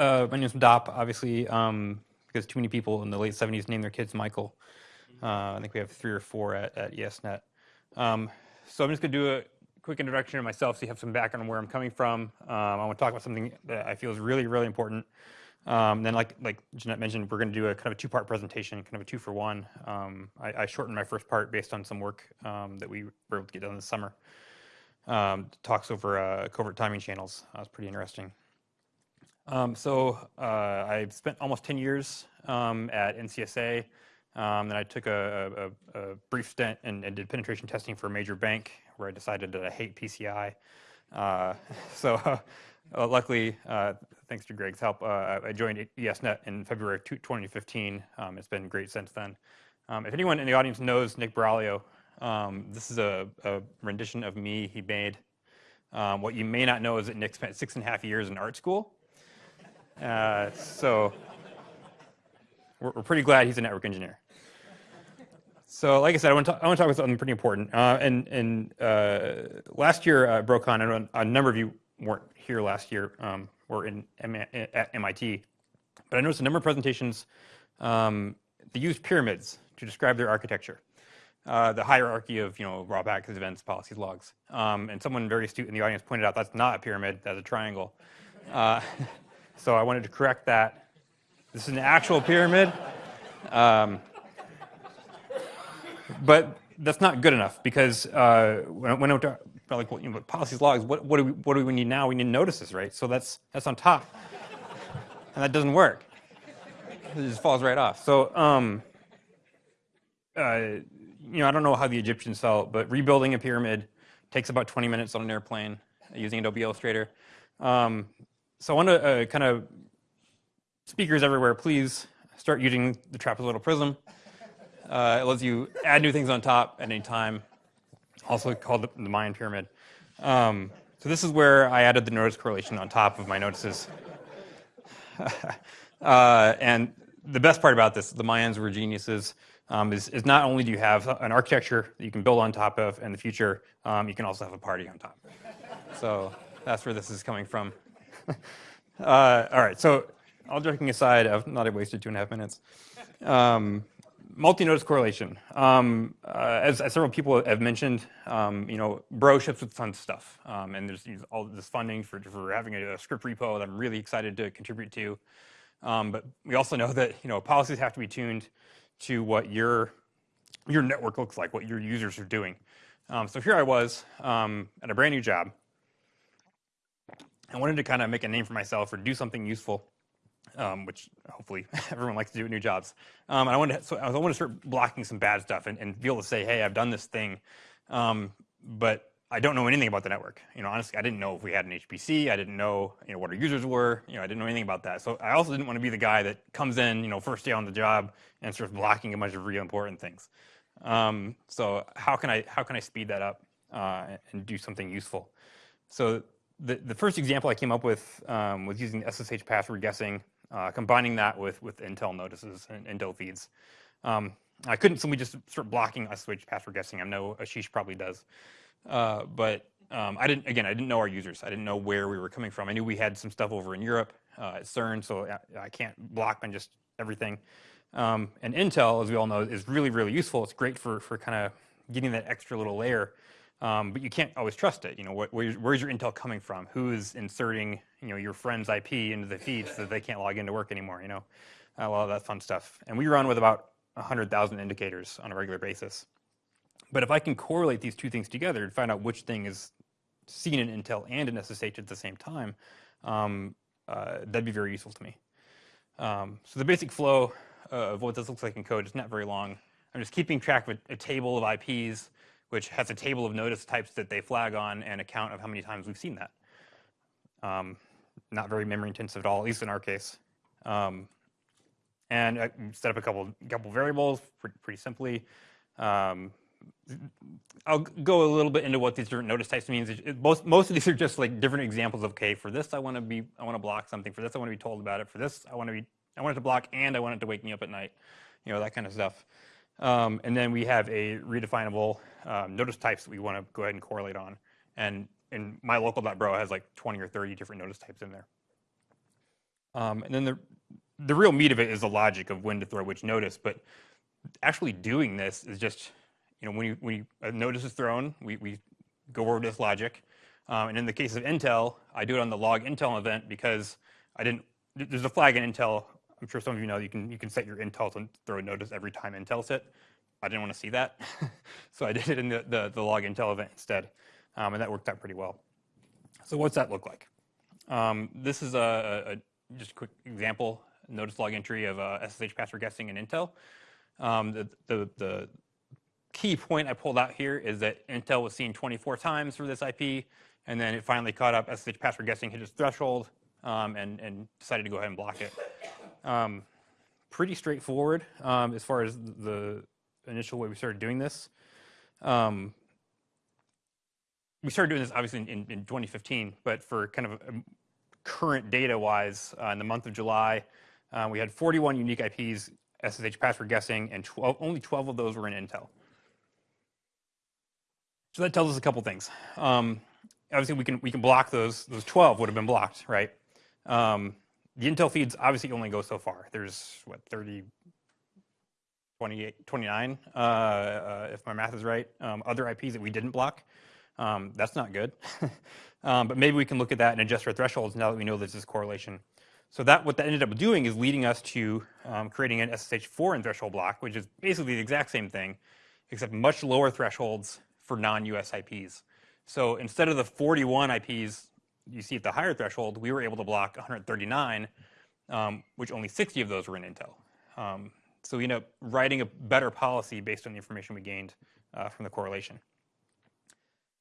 Uh, my name's Dop, obviously, um, because too many people in the late 70s named their kids Michael. Uh, I think we have three or four at, at ESNet. Um, so I'm just going to do a quick introduction of myself so you have some background on where I'm coming from. Um, I want to talk about something that I feel is really, really important. Um, then, like like Jeanette mentioned, we're going to do a kind of a two-part presentation, kind of a two for one. Um, I, I, shortened my first part based on some work um, that we were able to get done this summer. Um, talks over uh, covert timing channels. That was pretty interesting. Um, so uh, I've spent almost 10 years um, at NCSA. Um, then I took a, a, a brief stint and, and, did penetration testing for a major bank where I decided that I hate PCI. Uh, so uh, luckily, uh, thanks to Greg's help, uh, I joined ESNet in February 2015. Um, it's been great since then. Um, if anyone in the audience knows Nick Buraglio, um, this is a, a, rendition of me he made. What you may not know is that Nick spent six and a half years in art school. Uh, so we're, we're, pretty glad he's a network engineer. So like I said, I want to, talk, talk about something pretty important. Uh, and and uh, last year at BroCon, I know a number of you weren't here last year, um, in at MIT, but I noticed a number of presentations um, they used pyramids to describe their architecture. Uh, the hierarchy of you know raw packets, events, policies, logs. Um, and someone very astute in the audience pointed out that's not a pyramid, that's a triangle. Uh, So I wanted to correct that. This is an actual pyramid. Um, but that's not good enough because uh, when, when about like you know, policies logs, what, what, do we, what do we need now? We need notices, right? So that's, that's on top. and that doesn't work. It just falls right off. So, um, uh, you know, I don't know how the Egyptians felt, but rebuilding a pyramid takes about 20 minutes on an airplane using Adobe Illustrator. Um, so I want to uh, kind of, speakers everywhere, please start using the trapezoidal prism. Uh, it lets you add new things on top at any time, also called the, the Mayan pyramid. Um, so this is where I added the notice correlation on top of my notices. uh, and the best part about this, the Mayans were geniuses, um, is, is, not only do you have an architecture that you can build on top of in the future, um, you can also have a party on top. So that's where this is coming from. uh, all right, so all joking aside, I've not wasted two and a half minutes. Um, multi-notice correlation. Um, uh, as, as, several people have mentioned, um, you know, Bro ships with of stuff, um, and there's all this funding for, for having a, a, script repo that I'm really excited to contribute to. Um, but we also know that you know policies have to be tuned to what your your network looks like, what your users are doing. Um, so here I was um, at a brand new job, I wanted to kind of make a name for myself or do something useful, um, which hopefully everyone likes to do at new jobs. Um, and I wanted to, so I wanted to start blocking some bad stuff and, and be able to say, hey, I've done this thing, um, but I don't know anything about the network. You know, honestly, I didn't know if we had an HPC. I didn't know, you know, what our users were. You know, I didn't know anything about that. So I also didn't want to be the guy that comes in, you know, first day on the job and starts blocking a bunch of real important things. Um, so how can I how can I speed that up uh, and do something useful? So the, the first example I came up with um, was using SSH password guessing, uh, combining that with, with Intel notices and Intel feeds. Um, I couldn't simply just start blocking SSH password guessing. I know Ashish probably does. Uh, but um, I didn't, again, I didn't know our users. I didn't know where we were coming from. I knew we had some stuff over in Europe uh, at CERN, so I, I, can't block on just everything. Um, and Intel, as we all know, is really, really useful. It's great for, for kind of getting that extra little layer um, but you can't always trust it. You know, what, where's, where's your intel coming from? Who is inserting, you know, your friend's IP into the feed so that they can't log into work anymore? You know, a lot of that fun stuff. And we run with about 100,000 indicators on a regular basis. But if I can correlate these two things together and find out which thing is seen in Intel and in SSH at the same time, um, uh, that'd be very useful to me. Um, so the basic flow uh, of what this looks like in code is not very long. I'm just keeping track of a, a table of IPs which has a table of notice types that they flag on and a count of how many times we've seen that. Um, not very memory intensive at all, at least in our case. Um, and I set up a couple couple variables pretty, pretty simply. Um, I'll go a little bit into what these different notice types means. It, it, most most of these are just like different examples of okay, for this I want to be I want to block something. For this I want to be told about it. For this I want to be I want it to block and I want it to wake me up at night. You know that kind of stuff. Um, and then we have a redefinable um, notice types that we want to go ahead and correlate on. And in my local.bro has like 20 or 30 different notice types in there. Um, and then the, the real meat of it is the logic of when to throw which notice. But actually doing this is just, you know, when, you, when you, a notice is thrown, we, we go over this logic. Um, and in the case of Intel, I do it on the log Intel event because I didn't, there's a flag in Intel. I'm sure some of you know you can, you can set your Intel to throw a notice every time Intel's hit. I didn't want to see that. so I did it in the, the, the log Intel event instead. Um, and that worked out pretty well. So what's that look like? Um, this is a, a, just a quick example, notice log entry of uh, SSH password guessing in Intel. Um, the, the, the, key point I pulled out here is that Intel was seen 24 times for this IP, and then it finally caught up, SSH password guessing hit its threshold, um, and, and, decided to go ahead and block it. Um, pretty straightforward um, as far as the initial way we started doing this. Um, we started doing this obviously in, in, 2015, but for kind of current data-wise, uh, in the month of July, uh, we had 41 unique IPs SSH password guessing, and 12, only 12 of those were in Intel. So that tells us a couple things. Um, obviously, we can we can block those. Those 12 would have been blocked, right? Um, the Intel feeds obviously only go so far. There's what 30, 28, 29, uh, uh, if my math is right. Um, other IPs that we didn't block. Um, that's not good. um, but maybe we can look at that and adjust our thresholds now that we know there's this correlation. So that what that ended up doing is leading us to um, creating an SSH foreign threshold block, which is basically the exact same thing, except much lower thresholds for non-US IPs. So instead of the 41 IPs you see at the higher threshold, we were able to block 139, um, which only 60 of those were in Intel. Um, so we ended up writing a better policy based on the information we gained uh, from the correlation.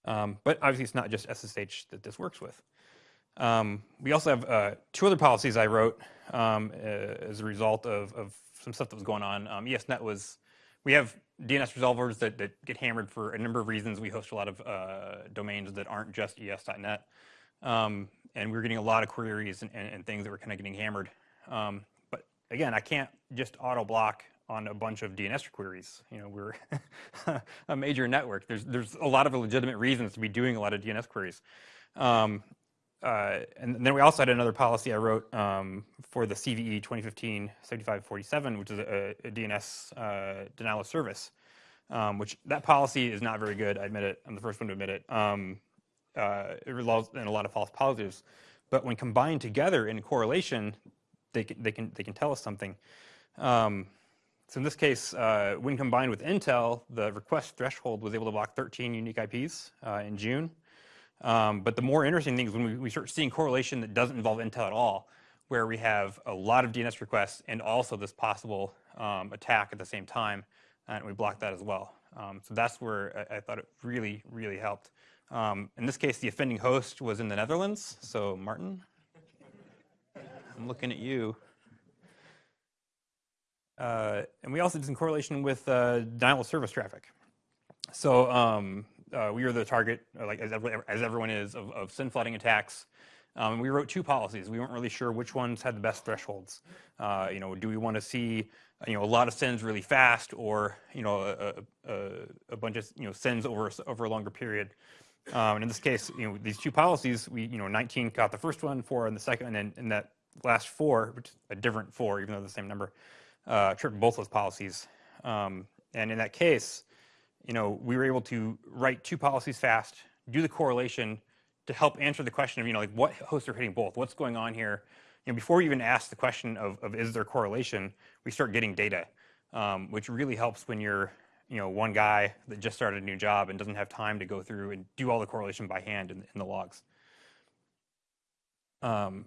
Um, but obviously, it's not just SSH that this works with. Um, we also have uh, two other policies I wrote um, uh, as a result of, of, some stuff that was going on. Um, ESNet was, we have DNS resolvers that, that, get hammered for a number of reasons. We host a lot of uh, domains that aren't just es.net. Um, and we were getting a lot of queries and, and, and things that were kind of getting hammered. Again, I can't just auto block on a bunch of DNS queries. You know, we're a major network. There's there's a lot of legitimate reasons to be doing a lot of DNS queries. Um, uh, and then we also had another policy I wrote um, for the CVE 2015-7547, which is a, a DNS uh, denial of service, um, which that policy is not very good. I admit it. I'm the first one to admit it. Um, uh, it results in a lot of false positives. But when combined together in correlation, they can, they can, they can tell us something. Um, so in this case, uh, when combined with Intel, the request threshold was able to block 13 unique IPs uh, in June. Um, but the more interesting thing is when we, we, start seeing correlation that doesn't involve Intel at all, where we have a lot of DNS requests and also this possible um, attack at the same time, and we block that as well. Um, so that's where I, I, thought it really, really helped. Um, in this case, the offending host was in the Netherlands. So Martin, I'm looking at you. Uh, and we also did some correlation with uh, denial of service traffic. So um, uh, we were the target, uh, like as, as everyone is, of, of SYN flooding attacks. Um, we wrote two policies. We weren't really sure which ones had the best thresholds. Uh, you know, do we want to see you know a lot of SYNs really fast, or you know a, a, a bunch of you know SYNs over over a longer period? Um, and in this case, you know these two policies, we you know 19 got the first one, four in the second, and in that last four, which a different four, even though the same number, uh, tripped both those policies. Um, and in that case, you know, we were able to write two policies fast, do the correlation to help answer the question of, you know, like what hosts are hitting both? What's going on here? You know, before we even ask the question of, of is there correlation, we start getting data, um, which really helps when you're, you know, one guy that just started a new job and doesn't have time to go through and do all the correlation by hand in, in the logs. Um,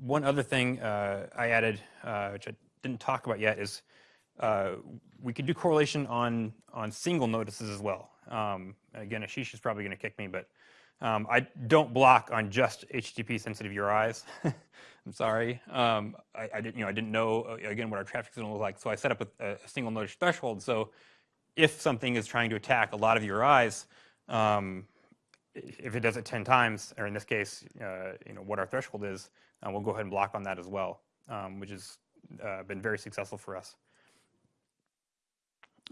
one other thing uh, I added, uh, which I didn't talk about yet is uh, we could do correlation on, on single notices as well. Um, again, Ashish is probably going to kick me, but um, I don't block on just HTTP sensitive URIs. I'm sorry. Um, I, I, didn't, you know, I didn't know uh, again what our traffic to look like, so I set up a, a, single notice threshold. So if something is trying to attack a lot of URIs, um, if it does it 10 times, or in this case, uh, you know, what our threshold is, uh, we'll go ahead and block on that as well, um, which has uh, been very successful for us.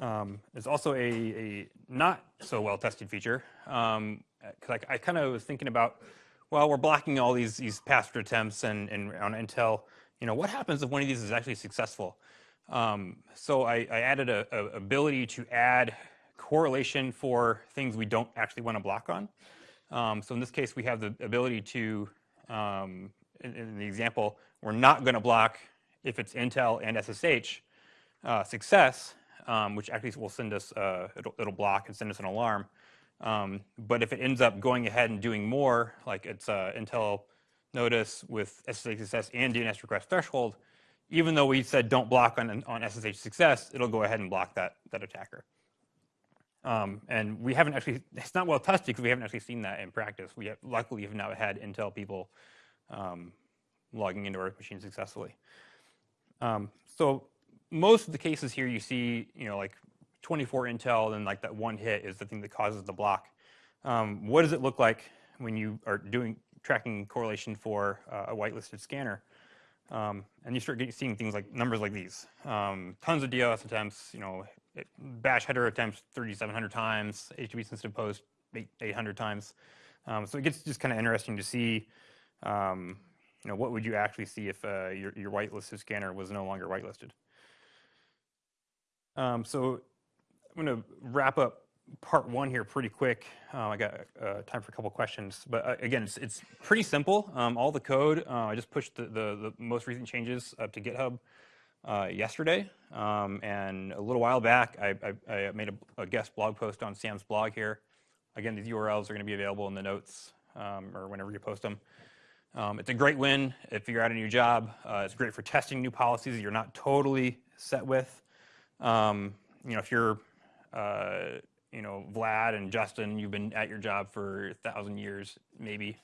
Um, also a, a, not so well tested feature because um, I, I kind of was thinking about, well, we're blocking all these these password attempts and, and on Intel, you know, what happens if one of these is actually successful? Um, so I, I added a, a, ability to add correlation for things we don't actually want to block on. Um, so in this case, we have the ability to, um, in, in, the example, we're not going to block if it's Intel and SSH uh, success, um, which actually will send us, uh, it'll, it'll, block and send us an alarm. Um, but if it ends up going ahead and doing more, like it's uh, Intel notice with SSH success and DNS request threshold, even though we said don't block on, on SSH success, it'll go ahead and block that, that attacker. Um, and we haven't actually, it's not well tested because we haven't actually seen that in practice. We have, luckily have not had Intel people um, logging into our machine successfully. Um, so most of the cases here you see, you know, like 24 Intel, then like that one hit is the thing that causes the block. Um, what does it look like when you are doing tracking correlation for uh, a whitelisted scanner? Um, and you start getting, seeing things like numbers like these. Um, tons of DOS attempts, you know, bash header attempts 3,700 times, HTTP sensitive post 800 times. Um, so it gets just kind of interesting to see, um, you know, what would you actually see if uh, your, your whitelisted scanner was no longer whitelisted. Um, so I'm going to wrap up part one here pretty quick. Uh, I got uh, time for a couple questions, but uh, again, it's, it's, pretty simple. Um, all the code, uh, I just pushed the, the, the, most recent changes up to GitHub uh, yesterday, um, and a little while back, I, I, I made a, a, guest blog post on Sam's blog here. Again, these URLs are going to be available in the notes um, or whenever you post them. Um, it's a great win if you're at a new job. Uh, it's great for testing new policies that you're not totally set with. Um, you know, if you're you know, Vlad and Justin, you've been at your job for a thousand years, maybe.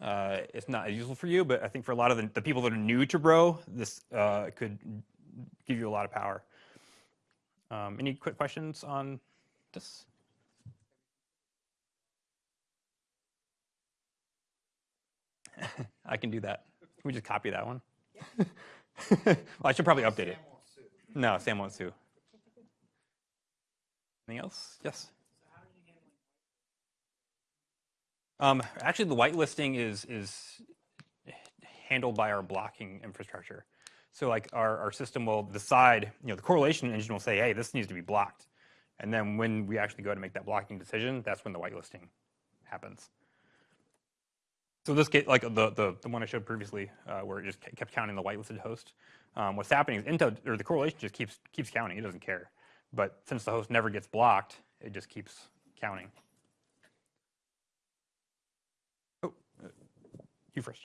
Uh, it's not as useful for you, but I think for a lot of the, the people that are new to Bro, this uh, could give you a lot of power. Um, any quick questions on this? I can do that. Can we just copy that one? Yeah. well, I should probably update Sam it. No, Sam won't sue. Anything else? Yes. Um, actually, the whitelisting is is handled by our blocking infrastructure. So, like our, our system will decide, you know, the correlation engine will say, hey, this needs to be blocked. And then when we actually go to make that blocking decision, that's when the whitelisting happens. So this get like the, the, the one I showed previously, uh, where it just kept counting the whitelisted host. Um, what's happening is Intel or the correlation just keeps keeps counting. It doesn't care. But since the host never gets blocked, it just keeps counting. Oh, uh, you first.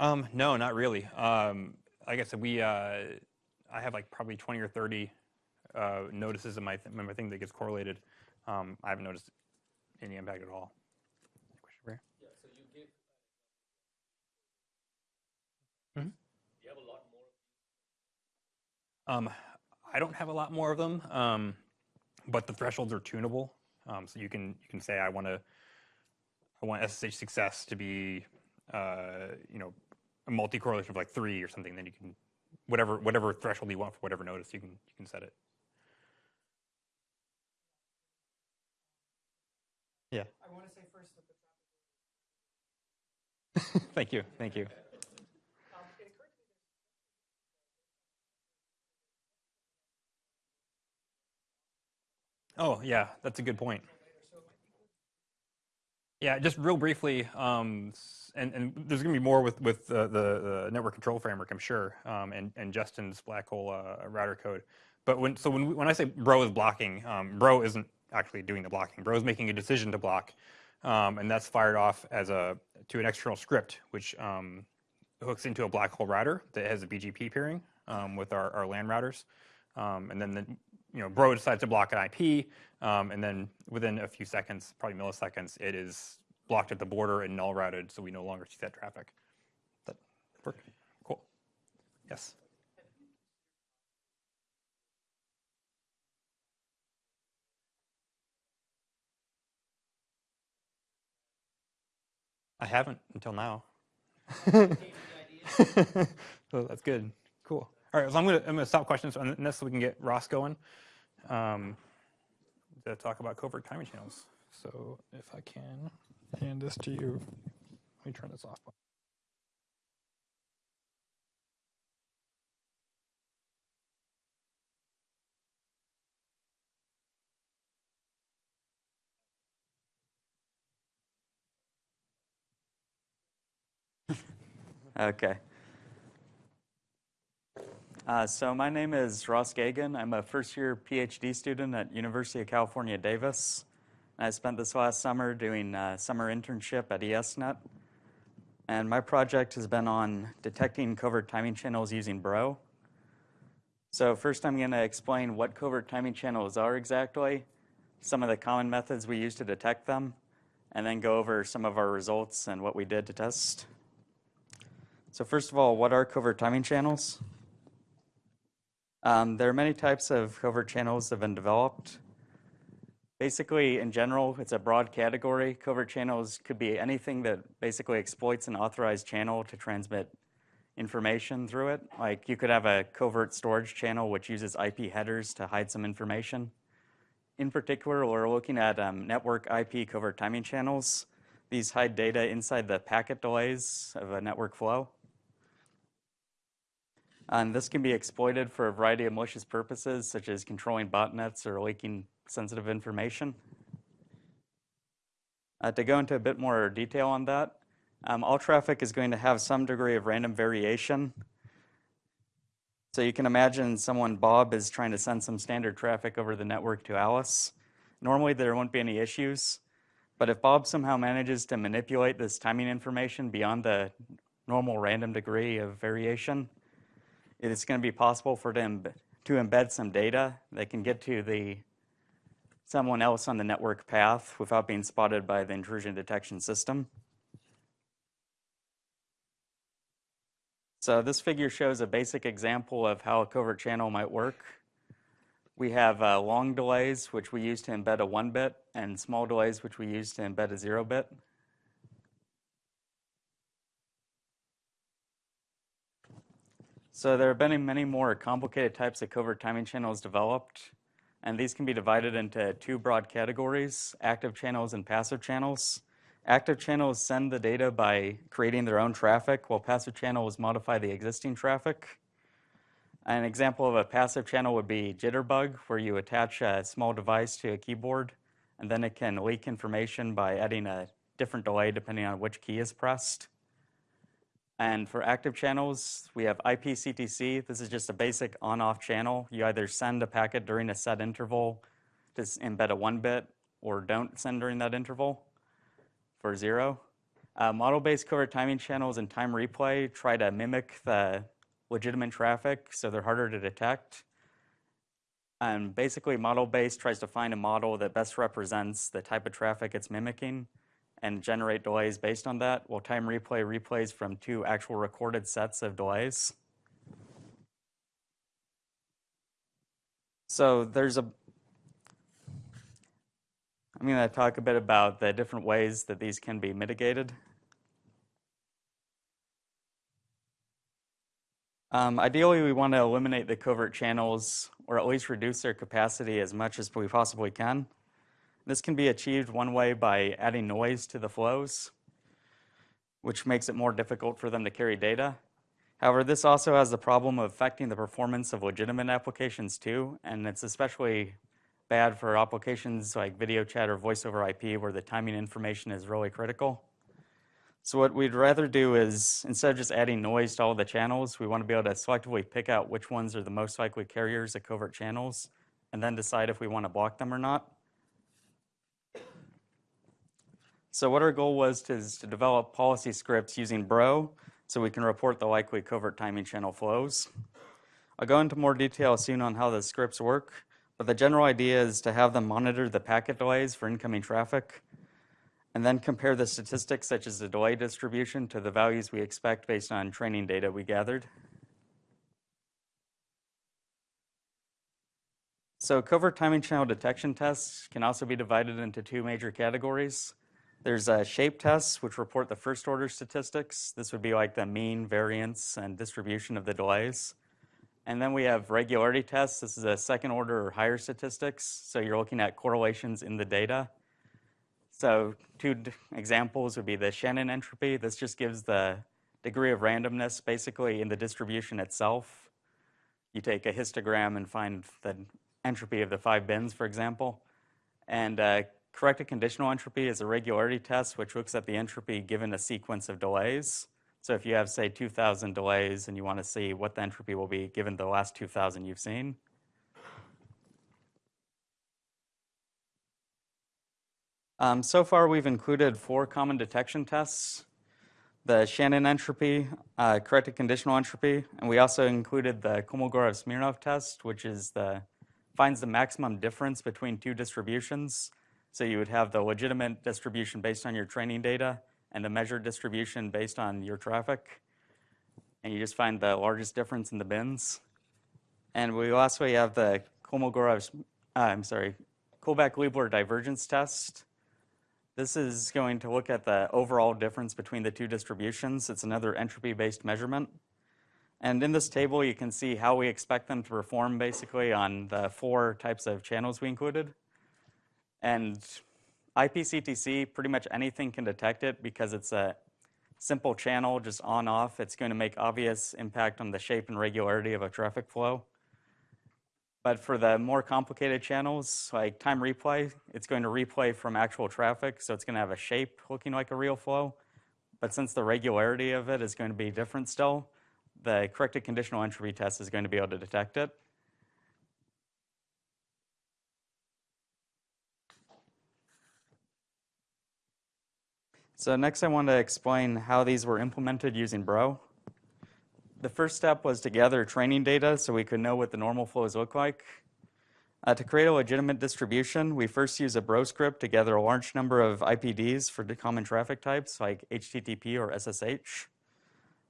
Um, no, not really. Um, like I said, we uh, I have like probably 20 or 30 uh, notices in my, th my thing that gets correlated. Um, I haven't noticed any impact at all. Question yeah, so you give. Mm -hmm. You have a lot more. Um, I don't have a lot more of them, um, but the thresholds are tunable. Um, so you can you can say I want to I want SSH success to be uh, you know a multi correlation of like three or something. Then you can whatever whatever threshold you want for whatever notice you can you can set it. Yeah. I want to say first that the Thank you. Thank you. Oh, yeah, that's a good point. Yeah, just real briefly, um, and, and, there's going to be more with, with uh, the, the, network control framework, I'm sure, um, and, and Justin's black hole uh, router code. But when, so when, when I say Bro is blocking, um, Bro isn't actually doing the blocking. Bro is making a decision to block, um, and that's fired off as a to an external script, which um, hooks into a black hole router that has a BGP peering um, with our, our LAN routers. and then the, you know, Bro decides to block an IP, um, and then within a few seconds, probably milliseconds, it is blocked at the border and null routed, so we no longer see that traffic. That work? Cool. Yes. I haven't until now. so that's good. Cool. All right, so I'm gonna I'm gonna stop questions on this so we can get Ross going. Um, to talk about covert timing channels. So if I can hand this to you, let me turn this off. Okay. Uh, so my name is Ross Gegan. I'm a first-year PhD student at University of California, Davis. I spent this last summer doing a summer internship at ESNet. And my project has been on detecting covert timing channels using Bro. So first I'm going to explain what covert timing channels are exactly, some of the common methods we use to detect them, and then go over some of our results and what we did to test. So first of all, what are covert timing channels? Um, there are many types of covert channels that have been developed. Basically, in general, it's a broad category. Covert channels could be anything that basically exploits an authorized channel to transmit information through it. Like you could have a covert storage channel which uses IP headers to hide some information. In particular, we're looking at um, network IP covert timing channels. These hide data inside the packet delays of a network flow. And this can be exploited for a variety of malicious purposes, such as controlling botnets or leaking sensitive information. Uh, to go into a bit more detail on that, um, all traffic is going to have some degree of random variation. So you can imagine someone, Bob, is trying to send some standard traffic over the network to Alice. Normally there won't be any issues, but if Bob somehow manages to manipulate this timing information beyond the normal random degree of variation, it's going to be possible for them to embed some data that can get to the someone else on the network path without being spotted by the intrusion detection system. So this figure shows a basic example of how a covert channel might work. We have uh, long delays, which we use to embed a one bit, and small delays, which we use to embed a zero bit. So there have been many more complicated types of covert timing channels developed, and these can be divided into two broad categories, active channels and passive channels. Active channels send the data by creating their own traffic, while passive channels modify the existing traffic. An example of a passive channel would be Jitterbug, where you attach a small device to a keyboard, and then it can leak information by adding a different delay depending on which key is pressed. And for active channels, we have IPCTC. This is just a basic on-off channel. You either send a packet during a set interval to embed a one bit or don't send during that interval for zero. Uh, Model-based covert timing channels and time replay try to mimic the legitimate traffic, so they're harder to detect. And basically, model-based tries to find a model that best represents the type of traffic it's mimicking and generate delays based on that. While time replay replays from two actual recorded sets of delays. So there's a, I'm to talk a bit about the different ways that these can be mitigated. Um, ideally, we want to eliminate the covert channels or at least reduce their capacity as much as we possibly can. This can be achieved one way by adding noise to the flows, which makes it more difficult for them to carry data. However, this also has the problem of affecting the performance of legitimate applications too, and it's especially bad for applications like video chat or voice over IP where the timing information is really critical. So what we'd rather do is, instead of just adding noise to all the channels, we want to be able to selectively pick out which ones are the most likely carriers of covert channels, and then decide if we want to block them or not. So what our goal was to, is to develop policy scripts using Bro so we can report the likely covert timing channel flows. I'll go into more detail soon on how the scripts work, but the general idea is to have them monitor the packet delays for incoming traffic and then compare the statistics such as the delay distribution to the values we expect based on training data we gathered. So covert timing channel detection tests can also be divided into two major categories. There's uh, shape tests, which report the first order statistics. This would be like the mean, variance, and distribution of the delays. And then we have regularity tests. This is a second order or higher statistics. So you're looking at correlations in the data. So two examples would be the Shannon entropy. This just gives the degree of randomness basically in the distribution itself. You take a histogram and find the entropy of the five bins, for example. And uh, corrected conditional entropy is a regularity test which looks at the entropy given a sequence of delays. So if you have, say, 2,000 delays and you want to see what the entropy will be given the last 2,000 you've seen, Um, so far, we've included four common detection tests, the Shannon entropy, uh, corrected conditional entropy, and we also included the Kolmogorov-Smirnov test, which is the, finds the maximum difference between two distributions. So you would have the legitimate distribution based on your training data and the measured distribution based on your traffic. And you just find the largest difference in the bins. And we lastly have the Kolmogorov, uh, I'm sorry, Kullback-Leibler divergence test, this is going to look at the overall difference between the two distributions. It's another entropy-based measurement. And in this table, you can see how we expect them to perform basically on the four types of channels we included. And IPCTC, pretty much anything can detect it because it's a simple channel, just on off. It's going to make obvious impact on the shape and regularity of a traffic flow. But for the more complicated channels, like time replay, it's going to replay from actual traffic, so it's going to have a shape looking like a real flow. But since the regularity of it is going to be different still, the corrected conditional entropy test is going to be able to detect it. So next I want to explain how these were implemented using Bro the first step was to gather training data so we could know what the normal flows look like. Uh, to create a legitimate distribution, we first use a bro script to gather a large number of IPDs for the common traffic types like HTTP or SSH.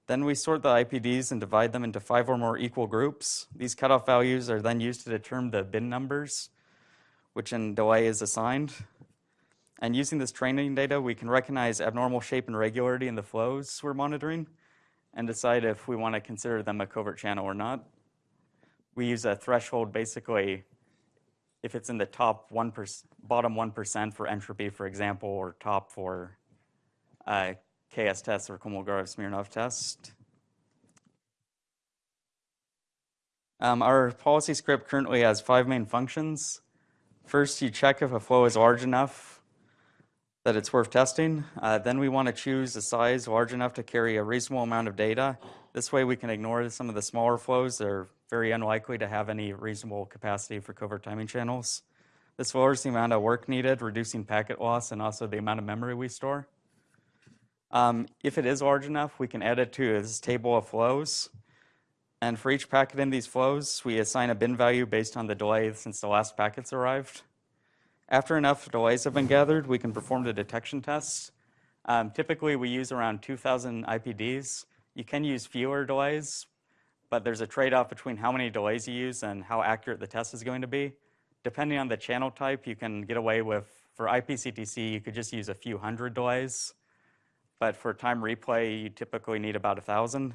Then we sort the IPDs and divide them into five or more equal groups. These cutoff values are then used to determine the bin numbers, which in delay is assigned. And using this training data, we can recognize abnormal shape and regularity in the flows we're monitoring and decide if we want to consider them a covert channel or not. We use a threshold basically if it's in the top 1%, bottom 1% for entropy, for example, or top for uh, KS test or Kolmogorov-Smirnov test. Um, our policy script currently has five main functions. First, you check if a flow is large enough that it's worth testing. Uh, then we want to choose a size large enough to carry a reasonable amount of data. This way we can ignore some of the smaller flows that are very unlikely to have any reasonable capacity for covert timing channels. This lowers the amount of work needed, reducing packet loss and also the amount of memory we store. Um, if it is large enough, we can add it to this table of flows. And for each packet in these flows, we assign a bin value based on the delay since the last packets arrived. After enough delays have been gathered, we can perform the detection tests. Um, typically, we use around 2,000 IPDs. You can use fewer delays, but there's a trade-off between how many delays you use and how accurate the test is going to be. Depending on the channel type, you can get away with, for IPCTC, you could just use a few hundred delays. But for time replay, you typically need about a 1,000.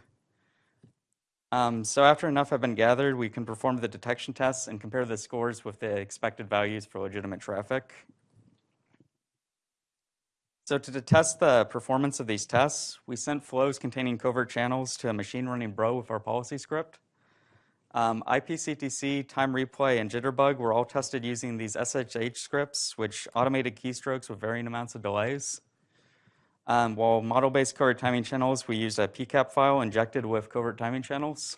Um, so after enough have been gathered, we can perform the detection tests and compare the scores with the expected values for legitimate traffic. So to test the performance of these tests, we sent flows containing covert channels to a machine running bro with our policy script. Um, IPCTC, time replay, and jitterbug were all tested using these SSH scripts, which automated keystrokes with varying amounts of delays. Um, while model-based covert timing channels, we use a PCAP file injected with covert timing channels.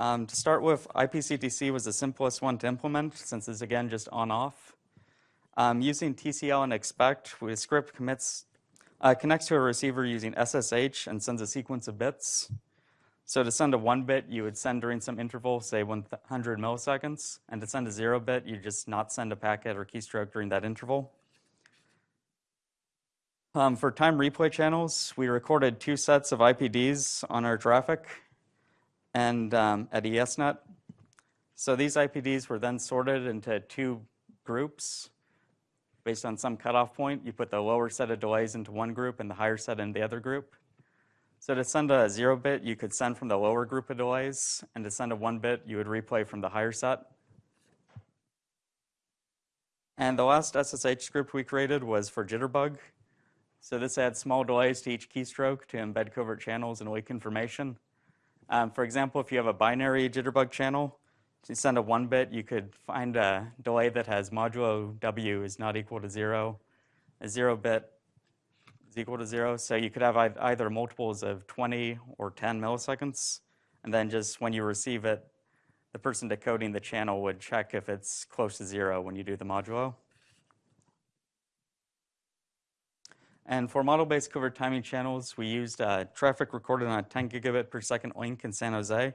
Um, to start with, IPCTC was the simplest one to implement since it's again just on-off. Um, using TCL and expect, the script commits, uh, connects to a receiver using SSH and sends a sequence of bits. So to send a one bit, you would send during some interval, say 100 milliseconds, and to send a zero bit, you just not send a packet or keystroke during that interval. Um, for time replay channels, we recorded two sets of IPDs on our traffic and um, at ESNet. So these IPDs were then sorted into two groups based on some cutoff point. You put the lower set of delays into one group and the higher set in the other group. So to send a zero bit, you could send from the lower group of delays, and to send a one bit, you would replay from the higher set. And the last SSH script we created was for Jitterbug. So this adds small delays to each keystroke to embed covert channels and leak information. Um, for example, if you have a binary Jitterbug channel, to send a one bit, you could find a delay that has modulo W is not equal to zero, a zero bit is equal to zero. So you could have either multiples of 20 or 10 milliseconds. And then just when you receive it, the person decoding the channel would check if it's close to zero when you do the modulo. And for model-based covert timing channels, we used uh, traffic recorded on a 10 gigabit per second link in San Jose.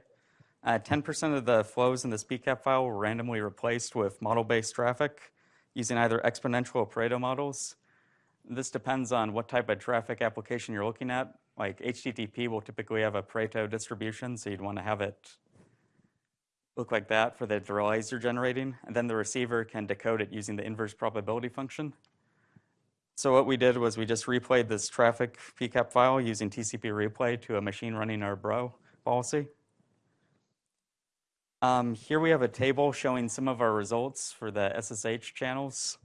10% uh, of the flows in this PCAP file were randomly replaced with model-based traffic using either exponential or Pareto models. This depends on what type of traffic application you're looking at. Like HTTP will typically have a Pareto distribution, so you'd want to have it look like that for the delays you're generating. And then the receiver can decode it using the inverse probability function. So what we did was we just replayed this traffic PCAP file using TCP replay to a machine running our bro policy. Um, here we have a table showing some of our results for the SSH channels.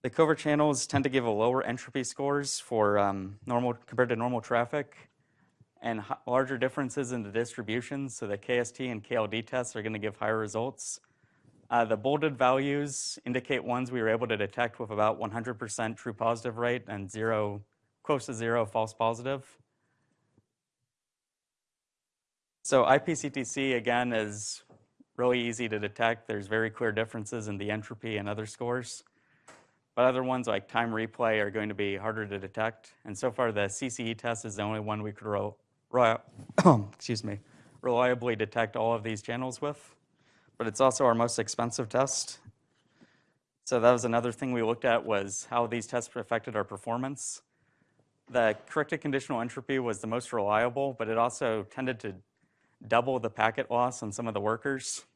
The covert channels tend to give a lower entropy scores for um, normal compared to normal traffic and larger differences in the distribution. So the KST and KLD tests are going to give higher results. Uh, the bolded values indicate ones we were able to detect with about 100% true positive rate and zero, close to zero false positive. So IPCTC, again, is really easy to detect. There's very clear differences in the entropy and other scores. But other ones like time replay are going to be harder to detect. And so far, the CCE test is the only one we could excuse me, reliably detect all of these channels with. But it's also our most expensive test. So that was another thing we looked at was how these tests affected our performance. The corrected conditional entropy was the most reliable, but it also tended to double the packet loss on some of the workers.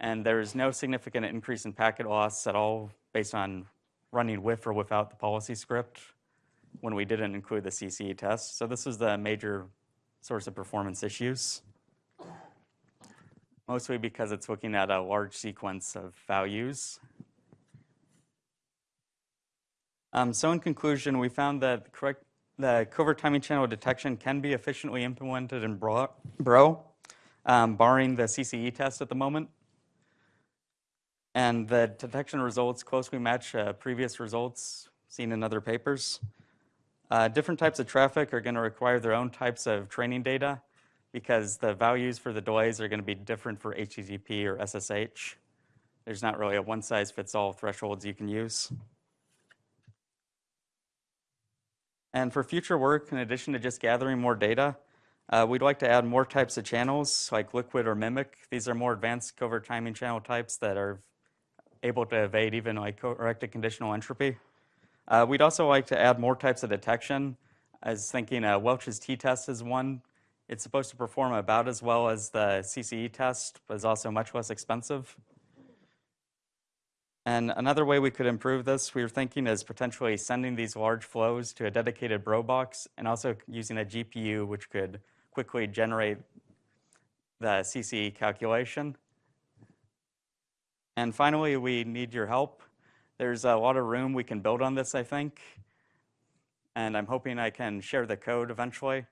And there's no significant increase in packet loss at all based on running with or without the policy script when we didn't include the CCE test. So this is the major source of performance issues. Mostly because it's looking at a large sequence of values. Um, so in conclusion, we found that correct, the covert timing channel detection can be efficiently implemented in Bro, um, barring the CCE test at the moment. And the detection results closely match uh, previous results seen in other papers. Uh, different types of traffic are going to require their own types of training data because the values for the delays are going to be different for HTTP or SSH. There's not really a one-size-fits-all thresholds you can use. And for future work, in addition to just gathering more data, uh, we'd like to add more types of channels like liquid or mimic. These are more advanced covert timing channel types that are able to evade even like corrected conditional entropy. Uh, we'd also like to add more types of detection. I was thinking uh, Welch's t-test is one. It's supposed to perform about as well as the CCE test, but is also much less expensive. And another way we could improve this, we were thinking is potentially sending these large flows to a dedicated bro box and also using a GPU which could quickly generate the CCE calculation. And finally, we need your help. There's a lot of room we can build on this, I think. And I'm hoping I can share the code eventually.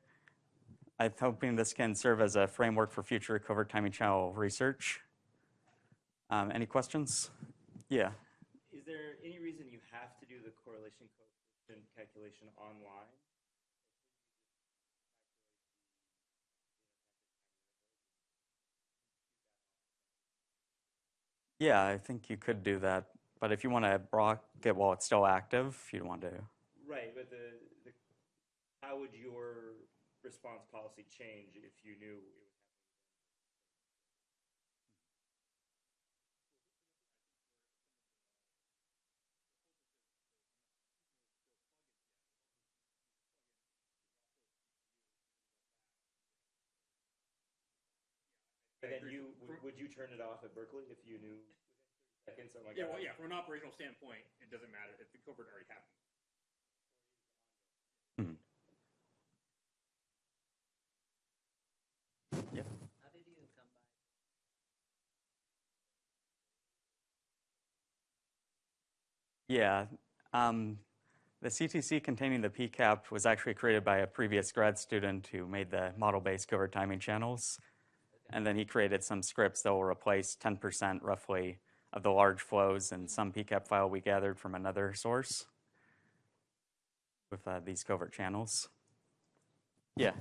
I'm hoping this can serve as a framework for future covert timing channel research. Um, any questions? Yeah. Is there any reason you have to do the correlation coefficient calculation online? Yeah, I think you could do that. But if you want to block it while it's still active, you'd want to. Right, but the, the how would your response policy change if you knew it was then you would, would you turn it off at Berkeley if you knew seconds? Oh my Yeah, well, yeah, from an operational standpoint, it doesn't matter if the covert already happened. Yeah. Um, the CTC containing the PCAP was actually created by a previous grad student who made the model-based covert timing channels. And then he created some scripts that will replace 10% roughly of the large flows in some PCAP file we gathered from another source with uh, these covert channels. Yeah.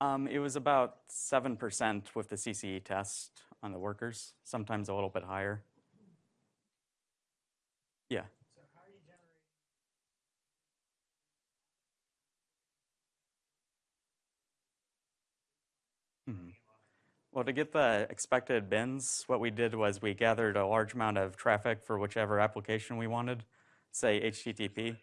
Um, it was about 7% with the CCE test on the workers, sometimes a little bit higher. Yeah. Mhm. Well, to get the expected bins, what we did was we gathered a large amount of traffic for whichever application we wanted, say HTTP.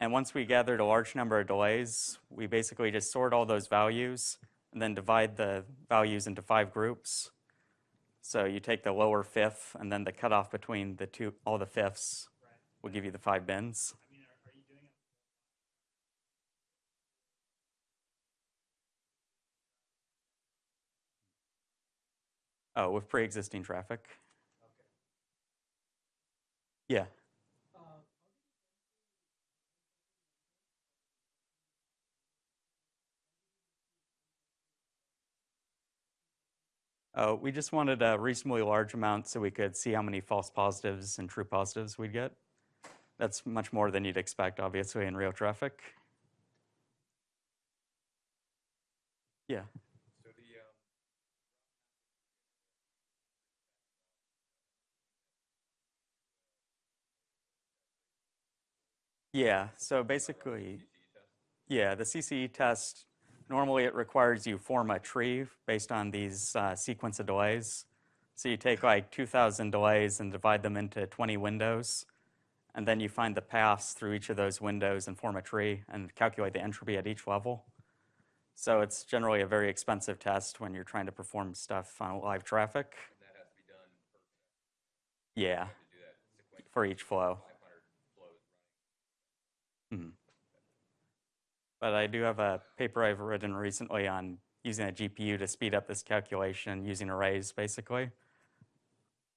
And once we gathered a large number of delays, we basically just sort all those values and then divide the values into five groups. So you take the lower fifth and then the cutoff between the two, all the fifths will give you the five bins. Oh, with pre-existing traffic? Yeah. Uh, we just wanted a reasonably large amount so we could see how many false positives and true positives we'd get. That's much more than you'd expect, obviously, in real traffic. Yeah. Yeah, so basically, yeah, the CCE test, normally it requires you form a tree based on these uh, sequence of delays. So you take like 2,000 delays and divide them into 20 windows, and then you find the paths through each of those windows and form a tree and calculate the entropy at each level. So it's generally a very expensive test when you're trying to perform stuff on live traffic. That has to be done per Yeah, to do that for each flow. 500 flows running. But I do have a paper I've written recently on using a GPU to speed up this calculation using arrays, basically,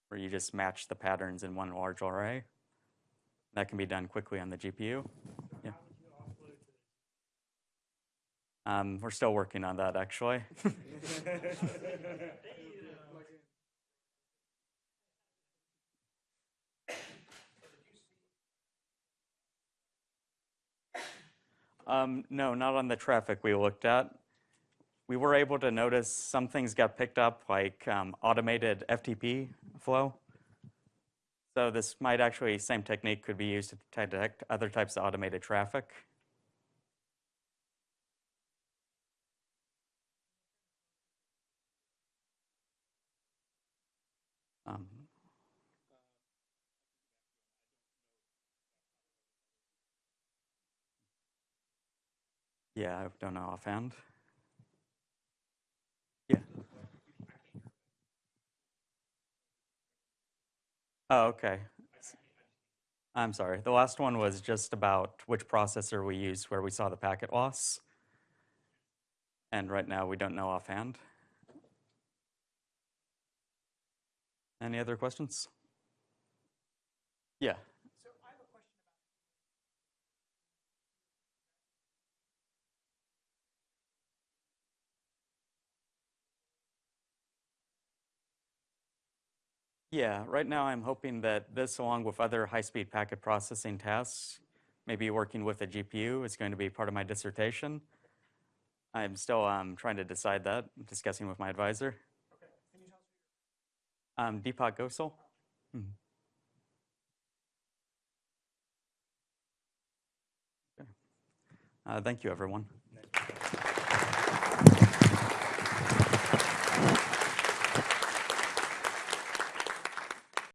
where you just match the patterns in one large array. That can be done quickly on the GPU. Yeah. Um, we're still working on that, actually. Um, no, not on the traffic we looked at. We were able to notice some things got picked up, like um, automated FTP flow. So this might actually, same technique could be used to detect other types of automated traffic. Um, yeah, I don't know offhand. Yeah. Oh, okay. I'm sorry. The last one was just about which processor we used where we saw the packet loss. And right now we don't know offhand. Any other questions? Yeah. Yeah, right now I'm hoping that this, along with other high-speed packet processing tasks, maybe working with a GPU, is going to be part of my dissertation. I'm still um, trying to decide that, I'm discussing with my advisor. Okay. Um, Deepak Ghosal. Okay. Uh, thank you, everyone.